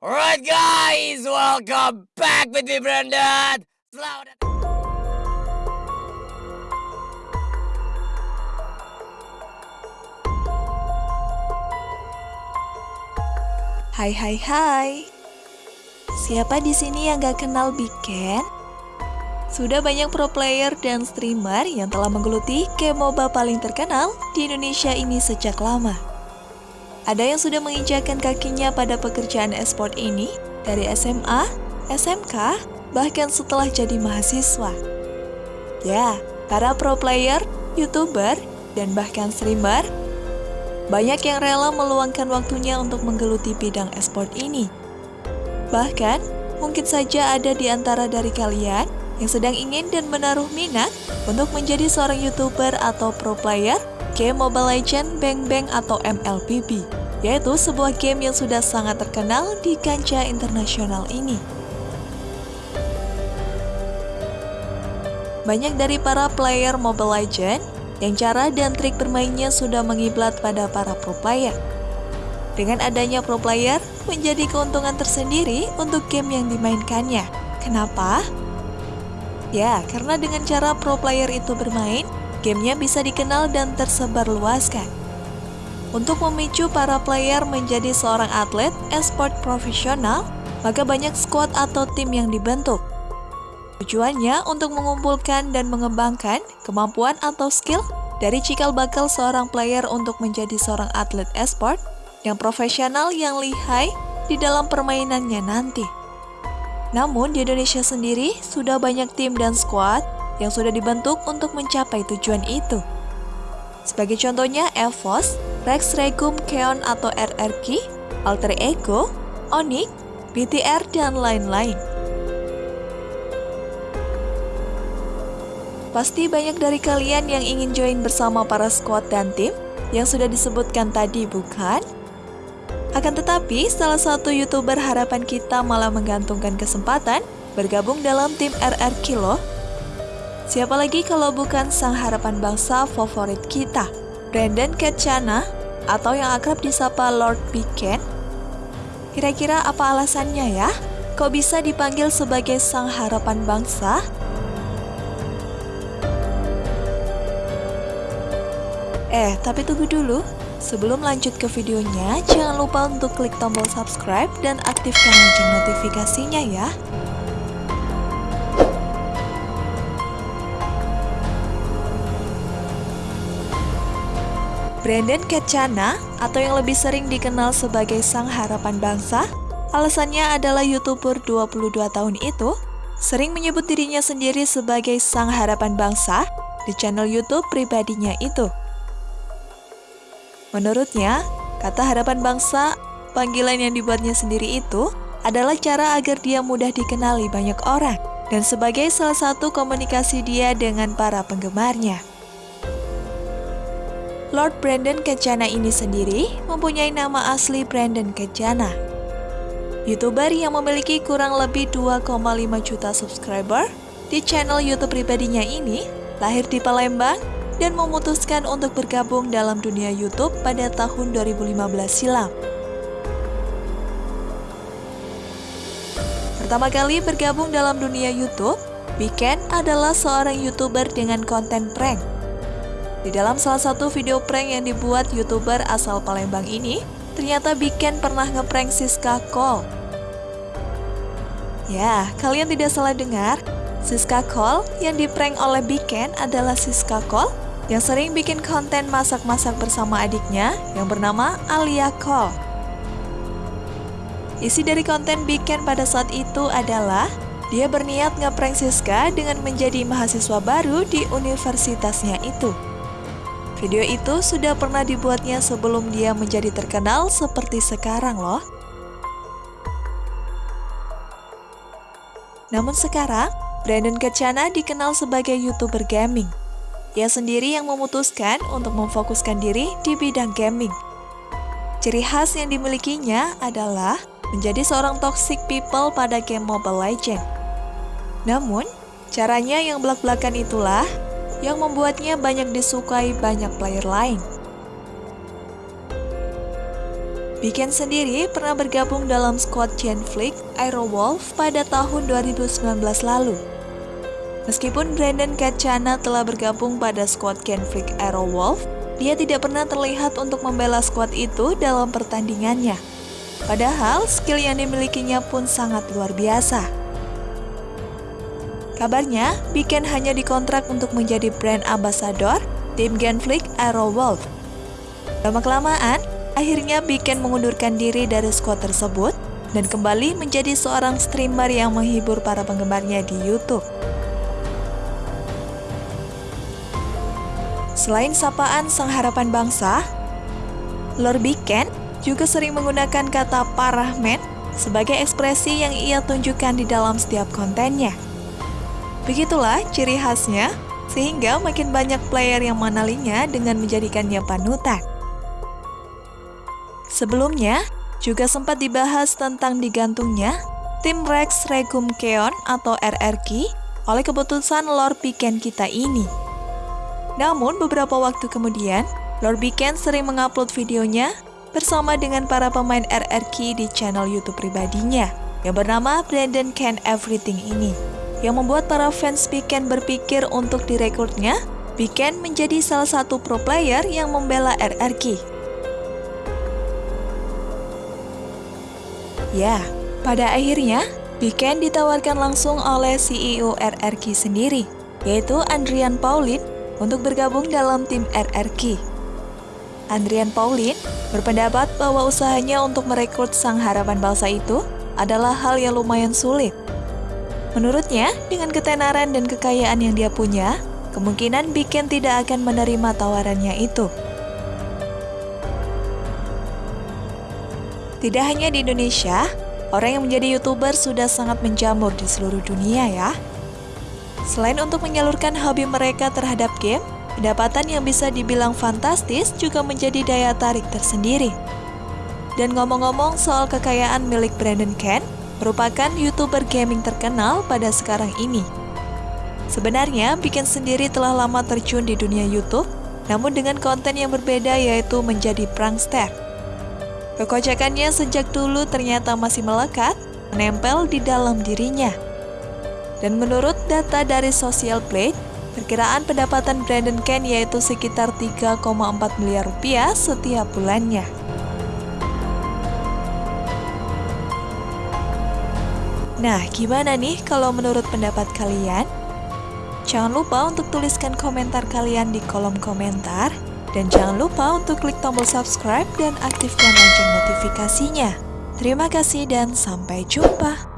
Alright guys, welcome back with me Brandon. Selamat datang. Hai hai hai. Siapa di sini yang gak kenal Big Ken? Sudah banyak pro player dan streamer yang telah menggeluti game MOBA paling terkenal di Indonesia ini sejak lama. Ada yang sudah menginjakan kakinya pada pekerjaan esport ini dari SMA, SMK, bahkan setelah jadi mahasiswa. Ya, para pro player, youtuber, dan bahkan streamer banyak yang rela meluangkan waktunya untuk menggeluti bidang esport ini. Bahkan, mungkin saja ada di antara dari kalian yang sedang ingin dan menaruh minat untuk menjadi seorang YouTuber atau pro player game Mobile Legends Bang Bang atau MLBB, yaitu sebuah game yang sudah sangat terkenal di kancah internasional ini. Banyak dari para player Mobile Legends yang cara dan trik bermainnya sudah mengiblat pada para pro player. Dengan adanya pro player, menjadi keuntungan tersendiri untuk game yang dimainkannya. Kenapa? Ya, karena dengan cara pro player itu bermain, gamenya bisa dikenal dan tersebar luaskan. Untuk memicu para player menjadi seorang atlet esport profesional, maka banyak squad atau tim yang dibentuk. Tujuannya untuk mengumpulkan dan mengembangkan kemampuan atau skill dari cikal bakal seorang player untuk menjadi seorang atlet esport yang profesional yang lihai di dalam permainannya nanti. Namun di Indonesia sendiri sudah banyak tim dan squad yang sudah dibentuk untuk mencapai tujuan itu. Sebagai contohnya EVOS, Rex Regum Keon atau RRQ, Alter Ego, Onyx, BTR, dan lain-lain. Pasti banyak dari kalian yang ingin join bersama para squad dan tim yang sudah disebutkan tadi, bukan? Akan tetapi, salah satu YouTuber harapan kita malah menggantungkan kesempatan bergabung dalam tim RR Kilo. Siapa lagi kalau bukan sang harapan bangsa favorit kita, Brandon Ketchana, atau yang akrab disapa Lord Biken? Kira-kira apa alasannya ya? Kok bisa dipanggil sebagai sang harapan bangsa? Eh, tapi tunggu dulu. Sebelum lanjut ke videonya, jangan lupa untuk klik tombol subscribe dan aktifkan lonceng notifikasinya ya. Brandon Ketchana, atau yang lebih sering dikenal sebagai Sang Harapan Bangsa, alasannya adalah YouTuber 22 tahun itu sering menyebut dirinya sendiri sebagai Sang Harapan Bangsa di channel YouTube pribadinya itu. Menurutnya, kata harapan bangsa, panggilan yang dibuatnya sendiri itu adalah cara agar dia mudah dikenali banyak orang dan sebagai salah satu komunikasi dia dengan para penggemarnya. Lord Brandon Kecana ini sendiri mempunyai nama asli Brandon Kecana. YouTuber yang memiliki kurang lebih 2,5 juta subscriber di channel YouTube pribadinya ini lahir di Palembang dan memutuskan untuk bergabung dalam dunia YouTube pada tahun 2015 silam. Pertama kali bergabung dalam dunia YouTube, Biken adalah seorang YouTuber dengan konten prank. Di dalam salah satu video prank yang dibuat YouTuber asal Palembang ini, ternyata Biken pernah ngeprank Siska Cole. Ya, kalian tidak salah dengar, Siska Cole yang diprank oleh Biken adalah Siska Cole yang sering bikin konten masak-masak bersama adiknya yang bernama Alia Cole. Isi dari konten Biken pada saat itu adalah dia berniat ngeprank Siska dengan menjadi mahasiswa baru di universitasnya itu. Video itu sudah pernah dibuatnya sebelum dia menjadi terkenal seperti sekarang loh. Namun sekarang, Brandon Kecana dikenal sebagai YouTuber gaming. Ia sendiri yang memutuskan untuk memfokuskan diri di bidang gaming. Ciri khas yang dimilikinya adalah menjadi seorang toxic people pada game Mobile Legends. Namun, caranya yang belak-belakan itulah yang membuatnya banyak disukai banyak player lain. Biken sendiri pernah bergabung dalam squad Genflix Aerowolf pada tahun 2019 lalu. Meskipun Brandon Kachana telah bergabung pada squad Genflix Aerowolf, dia tidak pernah terlihat untuk membela squad itu dalam pertandingannya. Padahal skill yang dimilikinya pun sangat luar biasa. Kabarnya, Biken hanya dikontrak untuk menjadi brand ambassador tim Genflix Aerowolf. Lama-kelamaan, Akhirnya Biken mengundurkan diri dari squad tersebut dan kembali menjadi seorang streamer yang menghibur para penggemarnya di YouTube. Selain sapaan Sang Harapan Bangsa, Lord Biken juga sering menggunakan kata parah men sebagai ekspresi yang ia tunjukkan di dalam setiap kontennya. Begitulah ciri khasnya, sehingga makin banyak player yang mengenalinya dengan menjadikannya panutan. Sebelumnya, juga sempat dibahas tentang digantungnya tim Rex Regum Keon atau RRQ oleh keputusan Lord Piken kita ini. Namun beberapa waktu kemudian, Lord Piken sering mengupload videonya bersama dengan para pemain RRQ di channel YouTube pribadinya yang bernama Brandon Can Everything ini, yang membuat para fans Piken berpikir untuk direkrutnya, Piken menjadi salah satu pro player yang membela RRQ. Ya, pada akhirnya, Biken ditawarkan langsung oleh CEO RRQ sendiri, yaitu Andrian Paulin, untuk bergabung dalam tim RRQ. Andrian Paulin berpendapat bahwa usahanya untuk merekrut sang harapan bangsa itu adalah hal yang lumayan sulit. Menurutnya, dengan ketenaran dan kekayaan yang dia punya, kemungkinan Biken tidak akan menerima tawarannya itu. Tidak hanya di Indonesia, orang yang menjadi YouTuber sudah sangat menjamur di seluruh dunia ya. Selain untuk menyalurkan hobi mereka terhadap game, pendapatan yang bisa dibilang fantastis juga menjadi daya tarik tersendiri. Dan ngomong-ngomong soal kekayaan milik Brandon Ken, merupakan YouTuber gaming terkenal pada sekarang ini. Sebenarnya, Bikin sendiri telah lama terjun di dunia YouTube, namun dengan konten yang berbeda yaitu menjadi prankster. Kekocakannya sejak dulu ternyata masih melekat, menempel di dalam dirinya. Dan menurut data dari Social Blade, perkiraan pendapatan Brandon Ken yaitu sekitar 3,4 miliar rupiah setiap bulannya. Nah, gimana nih kalau menurut pendapat kalian? Jangan lupa untuk tuliskan komentar kalian di kolom komentar. Dan jangan lupa untuk klik tombol subscribe dan aktifkan lonceng notifikasinya. Terima kasih dan sampai jumpa.